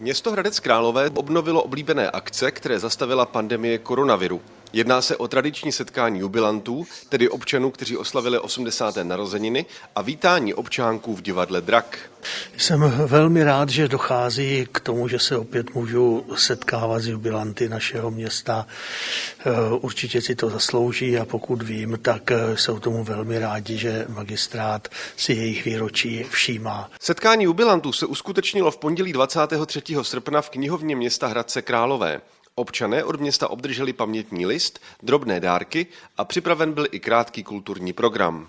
Město Hradec Králové obnovilo oblíbené akce, které zastavila pandemie koronaviru. Jedná se o tradiční setkání jubilantů, tedy občanů, kteří oslavili 80. narozeniny a vítání občánků v divadle Drak. Jsem velmi rád, že dochází k tomu, že se opět můžu setkávat s jubilanty našeho města. Eh, určitě si to zaslouží a pokud vím, tak eh, jsou tomu velmi rádi, že magistrát si jejich výročí všímá. Setkání jubilantů se uskutečnilo v pondělí 23. srpna v knihovně města Hradce Králové. Občané od města obdrželi pamětní list, drobné dárky a připraven byl i krátký kulturní program.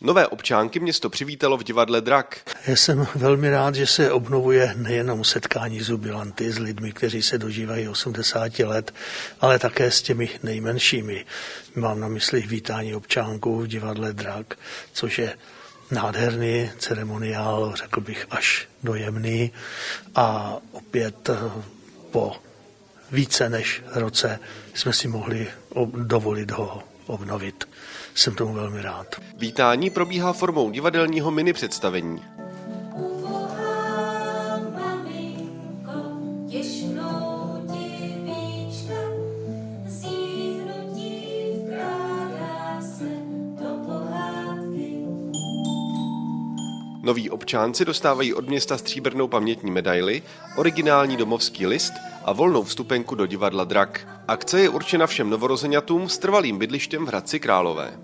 Nové občánky město přivítalo v divadle Drak. Já jsem velmi rád, že se obnovuje nejenom setkání s jubilanty, s lidmi, kteří se dožívají 80 let, ale také s těmi nejmenšími. Mám na mysli vítání občánků v divadle Drak, což je nádherný ceremoniál, řekl bych až dojemný a opět eh, po více než roce jsme si mohli dovolit ho obnovit. Jsem tomu velmi rád. Vítání probíhá formou divadelního mini představení. Noví občánci dostávají od města stříbrnou pamětní medaili, originální domovský list a volnou vstupenku do divadla Drak. Akce je určena všem novorozenatům s trvalým bydlištěm v Hradci Králové.